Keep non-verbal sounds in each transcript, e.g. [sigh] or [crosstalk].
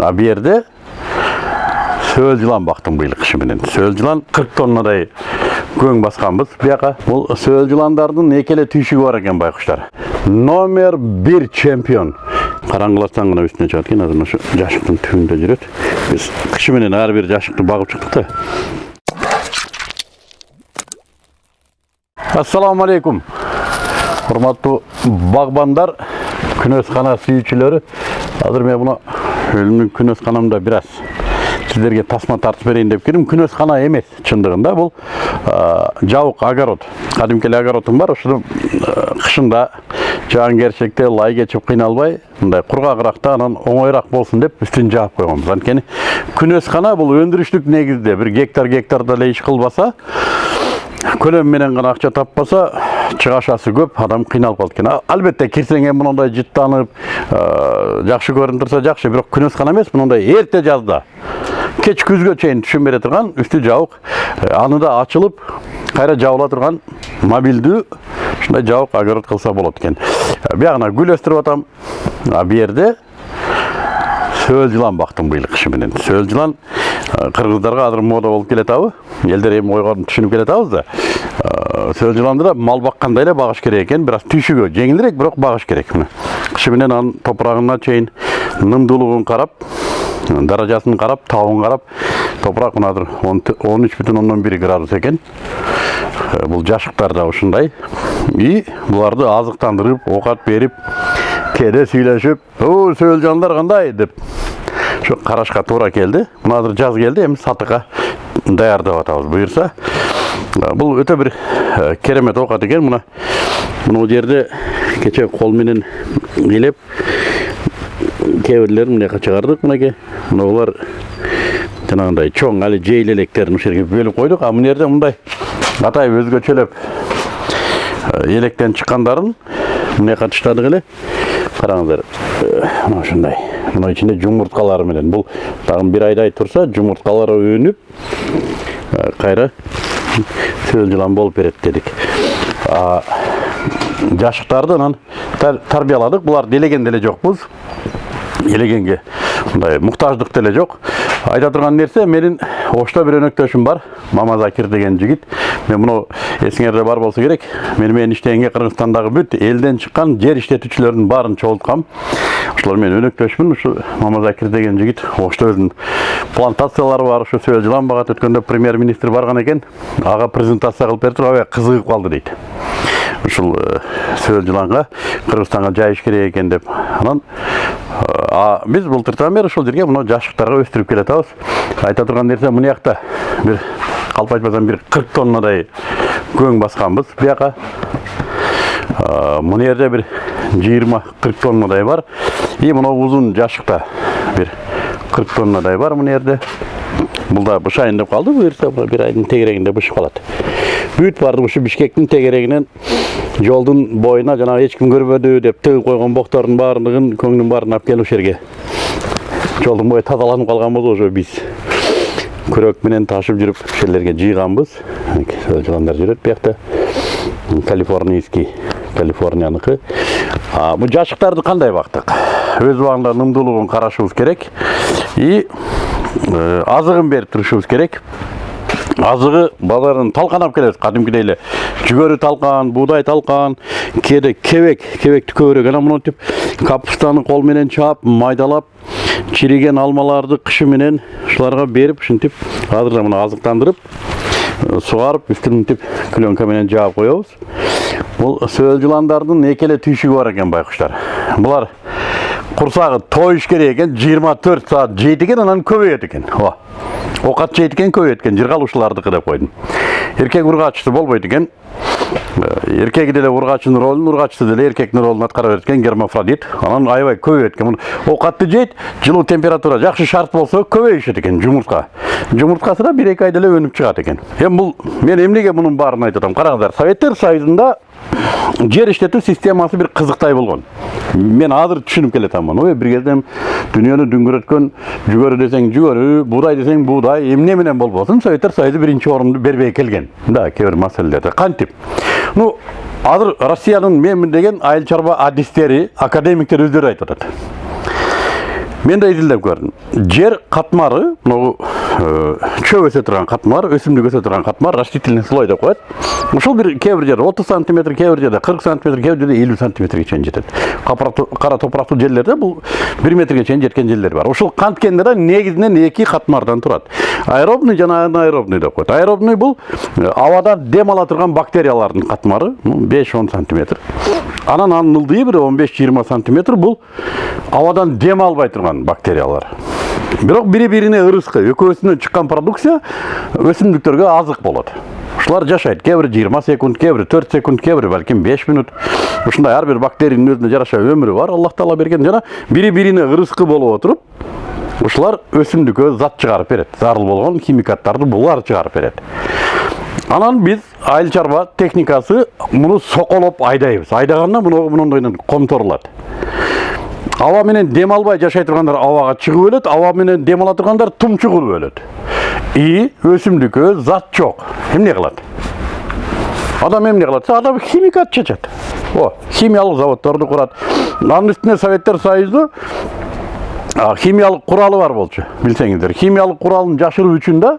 а бул жерде сөөл жылан бактым быйыл кышы менен. Сөөл жылан кырк тоннадай көң басканбыз бияка бул сөөл жыландардын эки эле түйшүгү бар экен байкуштар номер бир чемпион. Караңгылатсаң гана үстүнө чыгат экен азыр ошо жашыктын түбүндө жүрөт биз кышы менен ар бир жашыкты багып чыктык да ассалому алейкум. Урматтуу багбандар күнөскана сүйүүчүлөрү азыр мен мына өзүмдүн күнөсканамда бир аз сиздерге тасма тартып берейин деп келдим күнөскана эмес чындыгында бул жабык огород кадимки эле огородум бар ошону кышында жаангерчиликте лай кечип кыйналбай мындай кургагыракта анан оңоюраак болсун деп үстүн жаап койгонбуз анткени күнөскана бул өндүрүштүк негизде бир гектар гектарда эле иш кылбаса көлөм менен гана акча таппаса чыгашасы көп адам кыйналып калат экен албетте кирсең эми мындай жыттанып жакшы көрүнүп турса жакшы бирок күнөскана эмес мындай эрте жазда. Кеч күзгө чейин түшүм бере турган үстү жабык аны да ачылып кайра жабыла турган мобилдүү ушундай жабык огород кылса болот экен биягына гүл өстүрүп атам. А бул жерде сөөл жылан бактым быйыл кышы менен сөөл жылан кыргыздарга азыр мода болуп келатабы элдер эми ойгонуп түшүнүп келатабыз да сөөл жыланды да мал баккандай эле багыш керек экен бир аз түйшүгү жеңилирээк бирок багыш керек мына кышы менен анын топурагына чейин нымдуулугун карап даражасын карап табын карап топурак мына азыр он үч бүтүн ондон бир градус экен бул жашыктар да ушундай и буларды азыктандырып оокат берип кээде сүйлөшүп о сөөл жандар кандай деп карашка туура келди мына азыр жаз келди эми сатыкка даярдап атабыз буюрса бул өтө бир керемет оокат экен мына мына жерде кечээ кол менен ыйлеп кээ бирлерин мына жака чыгардык мынакей мына булар жанагындай чоң али жейил электерин ушул жерге бөлүп койдук а мына жерде мындай атайын өзгөчөлөп электен чыккандарын мына жака таштадык эле караңыздар мына ушундай мына ичинде жумурткалары менен. Бул дагы бир айдай турса жумурткалары өнүп кайра сөөл жылан болуп берет дедик жашыктарды анан тарбияладык буларды делеген деле жокпуз элегенге мындай муктаждык деле жок айта турган нерсе менин ошто бир өнөктөшүм бар мамазакир деген жигит мен муну эсиңерде бар болсо керек. Мени менен иштегенге кыргызстандагы бүт элден чыккан жер иштетүүчүлөрдүн баарын чогулткам менен өнөктөшмүн ушу мамазакир деген жигит ошто өзүнүн плантациялары бар ушу сөөл жылан багат өткөндө премьер министр барган экен ага презентация кылып берип туруп аябай кызыгып калды дейт ушул сөөл жыланга кыргызстанга жайыш керек экен деп. Анан биз былтыртан бери ушул жерге мына жашыктарга өстүрүп келатабыз. Айта турган нерсе мына жакта бир калп айтпасам бир кырк тоннадай көң басканбыз бияка мына жерде жыйырма кырк тоннадай бар и мына узун жашыкта бир кырк тоннадай бар мына жерде бул да бышайын деп калды буюрса бир айдын тегерегинде бышып калат бүт баардыгы ушу бишкектин тегерегинен жолдун боюна жанагы эч ким көрбөдү деп тыгып койгон боктордун баардыгын көңдүн баарын алып келип ушул жерге жолдун бою тазаланып калганбыз ошо биз күрөк менен ташып ушул жерлерге жыйганбыз жыландар жүрөт биякта калифорнийский калифорнияныкы бул жашыктарды кандай бактык? Өз убагында нымдуулугун карашыбыз керек. И азыгын берип турушубуз керек. Азыгы базардан талканап келет кадимкидей эле жүгөрү талкан буудай талкан кээде кебек кебекти көбүрөөк анан монтип капустаны кол менен чаап майдалап чириген алмаларды кышы менен ушуларга берип ушинтип азыр да мына азыктандырып сугарып үстүн мынтип пленка менен жаап коебуз. Бул сөөл жыландардын эки эле түйшүгү бар экен байкуштар булар курсагы тоюш керек жыйырма төрт саат жейт экен анан көбөйөт экен ооба оокат жейт экен көбөйөт экен жыргалуучулардыкы деп койдум эркек ургаачысы болбойт экен эркеги деле ургаачынын ролун ургаачысы деле эркектин ролун аткара берет гермафродит. Анан аябай көбөйөт экен оокатты жейт жылуу температура жакшы шарт болсо көбөйүшөт экен жумуртка жумурткасы да бир эки айда эле өнүп чыгат экен эми бул мен эмнеге мунун баарын айтып атам караңыздар советтер союзунда жер иштетүү системасы бир кызыктай болгон мен азыр түшүнүп келатамын ой бир кезде дүйнөнү дүңгүрөткөн жүгөрү десең жүгөрү буудай десең буудай эмне менен болбосун советтер союзу биринчи орунду бербей келген. Да кээ бир маселелерде кантип ну азыр россиянын менмин деген айыл чарба адистери академиктер өздөрү айтып атат мен де изилдеп көрдүм жер катмары могу чөп өсө турган катмар өсүмдүк өсө турган катмар растительный слой деп коет ушул бир кээ бир жерде отуз сантиметр кээ бир жерде кырк сантиметр кээ бир жерде элүү сантиметрге чейин жетет кара топурактуу жерлерде бул бир метрге чейин жеткен жерлер бар ушул канткенде да негизинен эки катмардан турат аэробный жана анаэробный деп коет аэробный бул абадан дем ала турган бактериялардын катмары беш он сантиметр анан анын ылдыйы бир он беш жыйырма сантиметр бул абадан дем албай турган бактериялар. Бирок бири бирине ырыскы экөөсүнөн чыккан продукция өсүмдүктөргө азык болот ушулар жашайт кээ жыйырма секунд кээ бири төрт секунд кээ бири балким беш минут. Ушундай ар бир бактериянын жараша өмүрү бар аллах таала берген. Жана бири бирине ырыскы болуп отуруп ушулар өсүмдүккө зат чыгарып берет зарыл болгон химикаттарды булар чыгарып берет анан биз айыл чарба техникасы муну соколоп айдайбыз айдаганда муну мындай комторулат аба менен дем албай жашай тургандар абага чыгып өлөт аба менен дем ала тургандар тумчугуп өлөт и өсүмдүккө зат жок эмне кылат адам эмне кылат адам химикат чечет о химиялык заводдорду курат анын үстүнө советтер союзу химиялык куралы бар болчу билсеңиздер химиялык куралын жашыруу үчүн да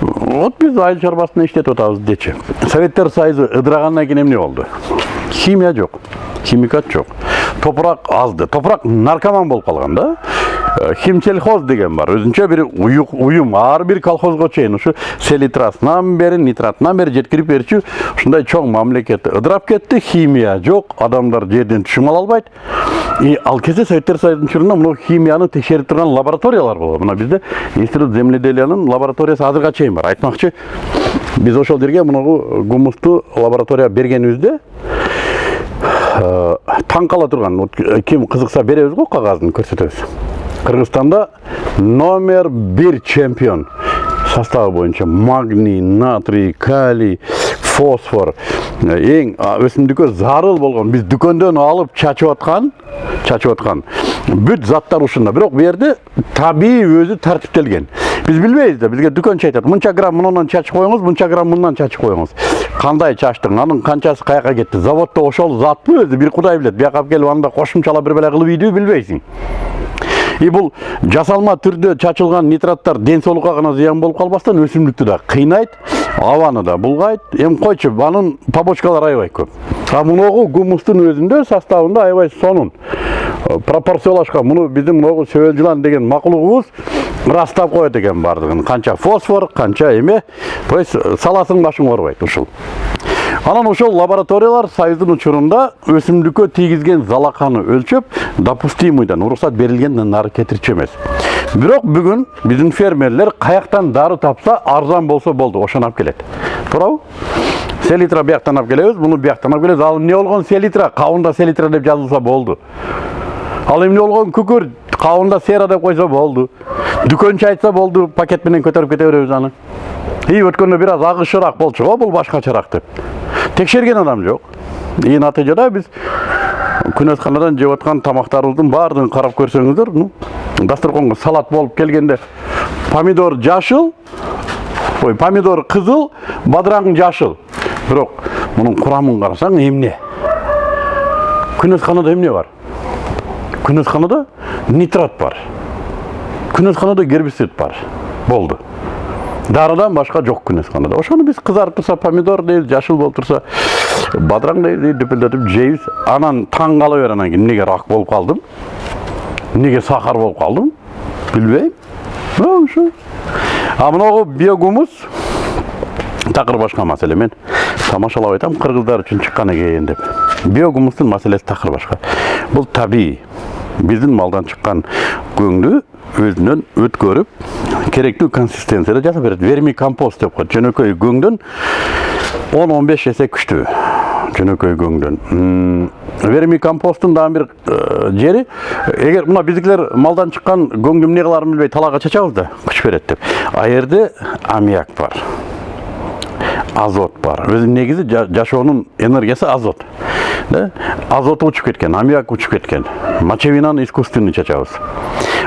вот биз айыл чарбасында иштетип атабыз дечи советтер союзу ыдырагандан кийин эмне болду химия жок химикат жок топурак азды. Топурак наркоман болуп калган да. Химсельхоз деген бар. Өзүнчө бир уюм. Ар бир колхозго чейин ушу селитрасынан бери нитратынан бери жеткирип берчү ушундай чоң мамлекет ыдырап кетти химия жок адамдар жерден түшүм ала албайт и ал кезде советтер союзунун учурунда мына химияны текшерип турган лабораториялар болгон мына бизде институт земледелиянын лабораториясы азырга чейин бар. Айтмакчы биз ошол жерге мунагу гумусту лаборатория бергенибизде таң кала турган ким кызыкса беребиз го кагазын көрсөтөбүз кыргызстанда номер бир чемпион составы боюнча магний натрий калий фосфор эң өсүмдүккө зарыл болгон биз дүкөндөн алып чачып аткан чачып аткан бүт заттар ушунда бирок бул жерде табигый өзү тартиптелген биз билбейбиз да бизге дүкөнчү айтат мынча грамм мындан чачып коюңуз мынча грамм мындан чачып коюңуз кандай чачтың анын канчасы каяка кетти заводдо ошол затпы өзү бир кудай билет бияка алып келип анда кошумчалап бир бала кылып ийдүүбү билбейсиң и бул жасалма түрдө чачылган нитраттар ден соолукка гана зыян болуп калбастан өсүмдүктү кыйнайт абаны да булгайт. Эми койчу анын побочкалары аябай көп. А муногу гумустун өзүндө составында аябай сонун. Пропорциялашкан. Муну биздин могу сөбөл жылан деген макулугубуз ырастап коет экен баардыгын канча фосфор канча эме. То есть саласың башың оорубайт ушул. Анан ошол лабораториялар союздун учурунда өсүмдүккө тийгизген залаканы өлчөп допустимыйдан уруксат берилгенден нары кетирчү эмес. Бирок бүгүн биздин фермерлер каяктан дары тапса арзан болсо болду ошону алып келет туурабы селитра бияктан алып келебиз муну бияктан алып келебиз ал эмне болгон селитра кабында селитра деп жазылса болду ал эмне болгон күкүр кабында сера деп койсо болду дүкөнчү айтса болду пакет менен көтөрүп кете беребиз аны и өткөндө бир аз агышыраак болчу го бул башкачараак деп текшерген адам жок и натыйжада биз күнөсканадан жеп аткан тамактарыбыздын баардыгын карап көрсөңүздөр ну дасторконго салат болуп келгенде помидор жашыл ой помидор кызыл бадыраң жашыл бирок мунун курамын карасаң эмне күнөсканада эмне бар күнөсканада нитрат бар күнөсканада гербицид бар болду дарыдан башка жок күнөсканада ошону биз кызарып турса помидор дейбиз жашыл болуп турса бадыраң дейбиз дүпүлдөтүп жейбиз анан таң кала бер анан кийин эмнеге рак болуп калдым эмнеге сахар болуп калдым билбейм ушу а мынагу биогумус. Такыр башка маселе мен тамашалап айтам кыргыздар үчүн чыккан экен деп. Биогумустун маселеси такыр башка бул табигый биздин малдан чыккан көңдү өзүнөн өткөрүп керектүү консистенцияда жасап берет верми компост деп коет жөнөкөй көңдөн он он беш эсе күчтүү жөнөкөй көңдөн верми компосттун дагы бир жери эгер мына биздикилер малдан чыккан көңдү эмне кылаарын билбей талаага чачабыз да күч берет деп. А аммиак бар азот бар. Өзү негизи жашоонун энергиясы азот. Да азоту учуп кеткен аммиак учуп кеткен. Мочевинаны искусственный чачабыз.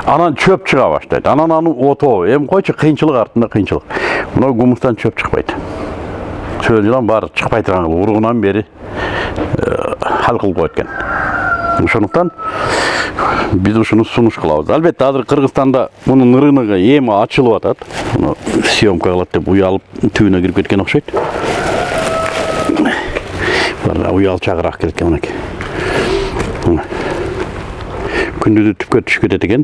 Анан чөп чыга баштайт. Анан аны отоо эми койчу кыйынчылык артында кыйынчылык. Мына гумустан чөп чыкпайт. Жылан баары чыкпай турган кылып уругунан бери хал кылып коет экен. Ошондуктан биз ушуну сунуш кылабыз. Албетте азыр кыргызстанда мунун рыногу эми ачылып атат. Съемка кылат деп уялып түбүнө кирип кеткен окшойт уял чагыраак келет экен мынакей күндүзү түпкө түшүп кетет экен.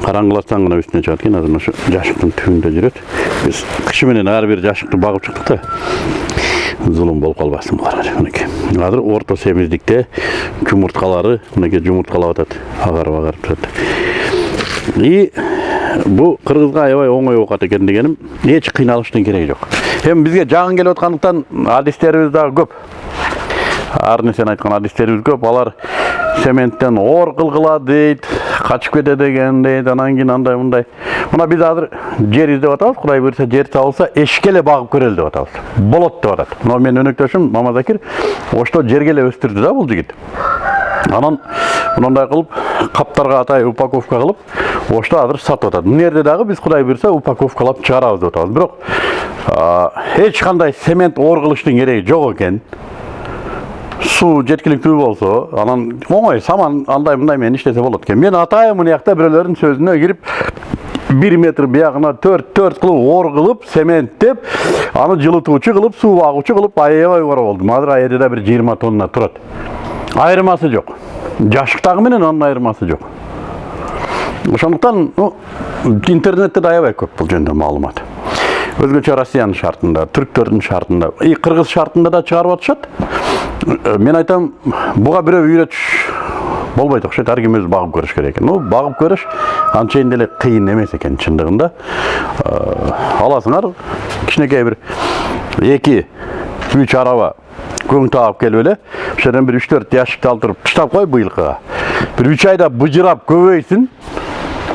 Караңгылатсаң гана үстүнө чыгат экен. Азыр ошо жашыктын түбүндө жүрөт. Биз кышы менен ар бир жашыкты багып чыктык да. Зулум болуп калбасын буларга мынакей азыр орто семиздикте жумурткалары мынакей жумурткалап атат. Агарып агарып турат. И бул кыргызга аябай оңой оокат экен дегеним эч кыйналыштын кереги жок. Эми бизге жагын келип аткандыктан адистерибиз дагы көп. Ар нерсени айткан адистерибиз көп. Алар цементтен ор кылгыла дейт качып кетет экен дейт анан кийин андай мындай мына биз азыр жер издеп атабыз кудай буюрса жер табылса эшикке эле багып көрөлү деп атабыз. Болот деп атат мына менин өнөктөшүм мамазакир ошто жерге эле өстүрдү да бул жигит анан мындай кылып каптарга атай упаковка кылып ошто азыр сатып атат мына жерде дагы биз кудай буюрса упаковкалап чыгарабыз деп атабыз. Бирок эч кандай цемент оор кылыштын кереги жок экен суу жеткиликтүү болсо анан оңой саман андай мындай менен иштесе болот экен мен атайын мына жакта бирөөлөрдүн сөзүнө кирип бир метр биягына төрт төрт кылып ор кылып цементтеп аны жылытуучу кылып суу агуучу кылып аябай убара болдум азыр ал жерде да бир жыйырма тонна турат. Айырмасы жок. Жашыктагы менен анын айырмасы жок. Ошондуктан интернетте да аябай көп бул жөнүндө маалымат. Өзгөчө россиянын шартында түрктөрдүн шартында и кыргыз шартында да чыгарып атышат. Мен айтам буга бирөө үйрөтүш болбойт окшойт ар ким өзү багып көрүш керек экен. Ну багып көрүш анчейин деле кыйын эмес экен чындыгында. Аласыңар кичинекей бир эки үч араба көң таап келип эле ошол жерден бир үч төрт ящикти алып туруп таштап кой быйылкыга. Бир үч айда быжырап көбөйсүн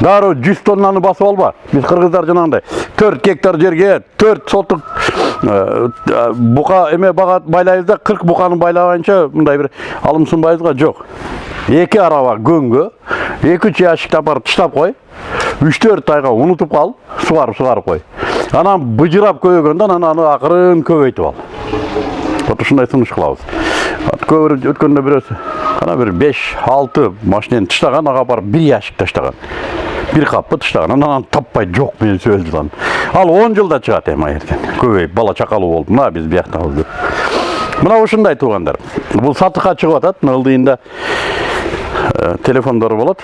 дароо жүз тоннаны басып алба. Биз кыргыздар жанагындай төрт гектар жерге төрт сотук бука эме бага байлайбыз да кырк буканы байлабайынча мындай бир алым сунбайбызга жок эки араба көңгө эки үч ящикти алып барып таштап кой үч төрт айга унутуп кал сугарып сугарып кой анан быжырап көбөйгөндө анан аны акырын көбөйтүп ал. Вот ушундай сунуш кылабыз өткөндө бирөөсү кана бир беш алты машинени таштаган ага барып бир ящик таштаган бир каппы таштаган анан аны таппай жок менен сөзүлган ал он жылда чыгат эми жерден көбөйүп бала чакалуу болуп мына биз бияктабыз деп мына ушундай туугандар бул сатыкка чыгып атат мына ылдыйында телефондор болот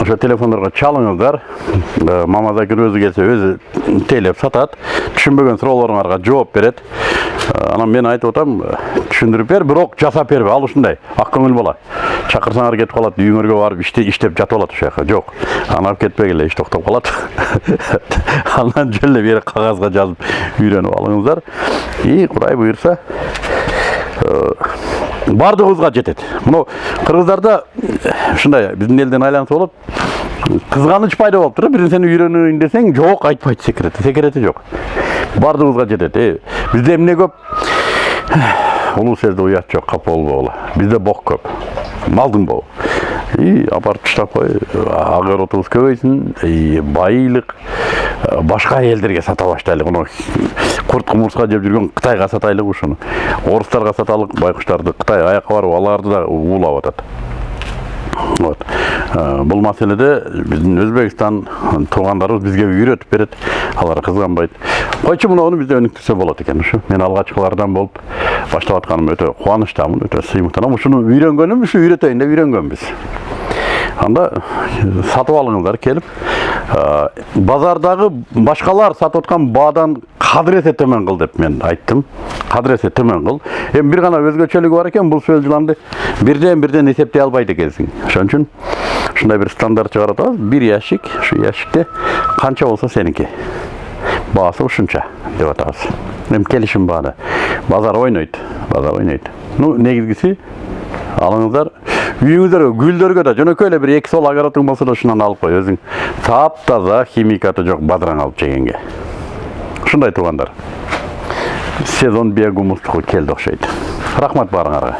ошо телефондорго чалыңыздар мамазакир өзү келсе өзү тейлеп сатат түшүнбөгөн суроолоруңарга жооп берет анан мен айтып атам түшүндүрүп бер бирок жасап бербе ал ушундай ак көңүл бала чакырсаңар кетип калат үйүңөргө барып иштеп жатып алат ошол жака жок алып кетпегиле иш токтоп калат [laughs] анан жөн эле бери кагазга жазып үйрөнүп алыңыздар. И кудай буюрса баардыгыбызга жетет мына кыргыздарда ушундай биздин элден айланса болот кызганыч пайда болуп туруп бир нерсени үйрөнөйүн десең жок айтпайт секирети секирети жок баардыгыбызга жетет бизде эмне көп [sighs] улуу сөздө уят жок капа болбогула бизде бок көп. Малдың боо и апарып таштап кой огородубуз көбөйсүн байлык башка элдерге сата баштайлык мына курт кумурска жеп жүргөн кытайга сатайлык ушуну орустарга саталык байкуштарды кытай аякка барып аларды да уулап атат вот. Бул маселеде биздин өзбекстан туугандарыбыз бизге үйрөтүп берет алар кызганбайт койчу мынуну бизде өнүктүрсө болот экен ушу мен алгачкылардан болуп баштап атканыма өтө кубанычтамын өтө сыймыктанам ушуну үйрөнгөнүм ушу үйрөтөйүн деп үйрөнгөнбүз анда сатып алыңыздар келип базардагы башкалар сатып аткан баадан кадыр эсе төмөн кыл деп мен айттым кадыр эсе төмөн кыл эми бир гана өзгөчөлүгү бар экен бул сөз жыланды бирден бирден эсептей албайт экенсиң ошон үчүн ушундай бир стандарт чыгарып атабыз бир ящик ушу ящикте канча болсо сеники баасы ушунча деп атабыз эми келишим баада базар ойнойт базар ойнойт. Ну негизгиси алыңыздар үйүңүздөргө гүлдөргө да жөнөкөй эле бир эки сол огородуң болсо да ушундан алып кой өзүң таптаза химикаты жок бадыраң алып жегенге ушундай туугандар. Сезон биогумустугу келди окшойт. Рахмат баарыңарга.